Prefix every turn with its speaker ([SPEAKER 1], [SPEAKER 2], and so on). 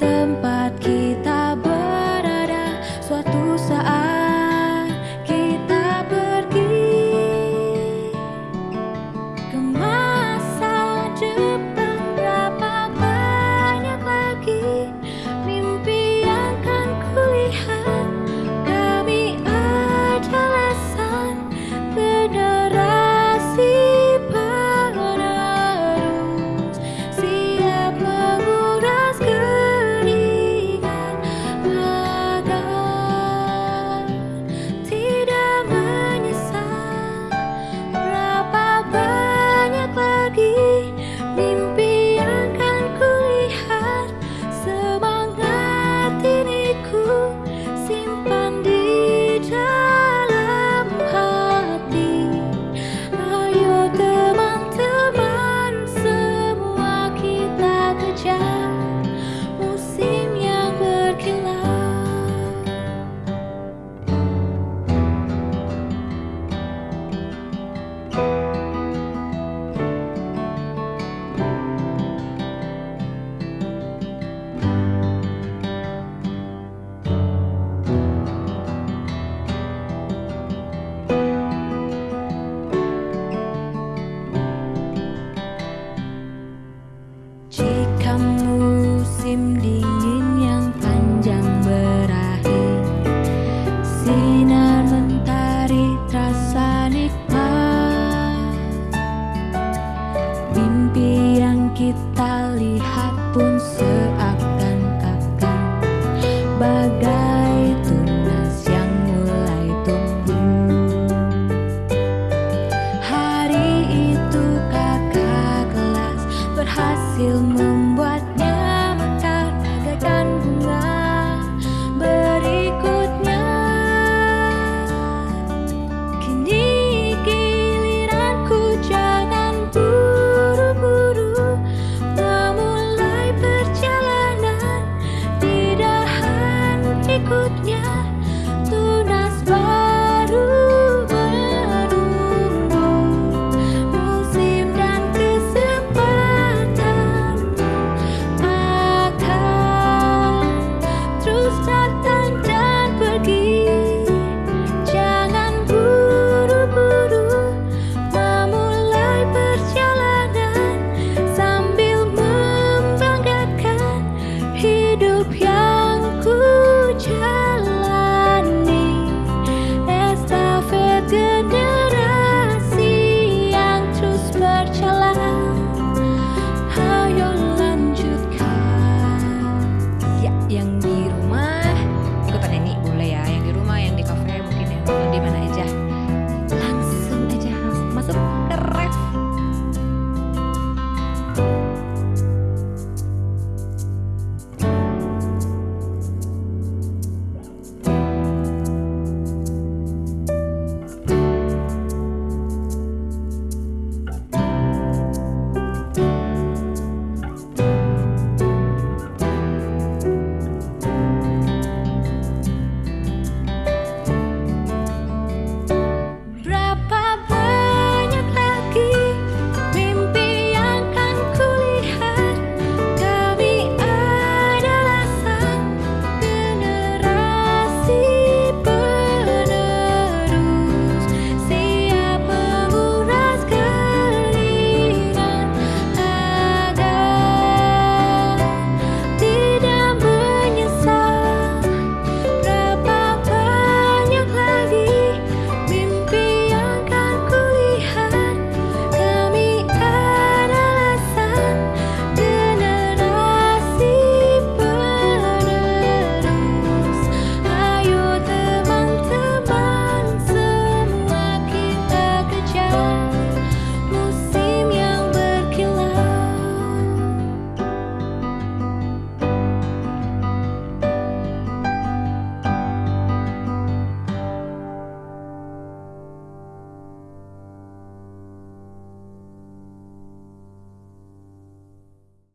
[SPEAKER 1] tempat melihat pun seakan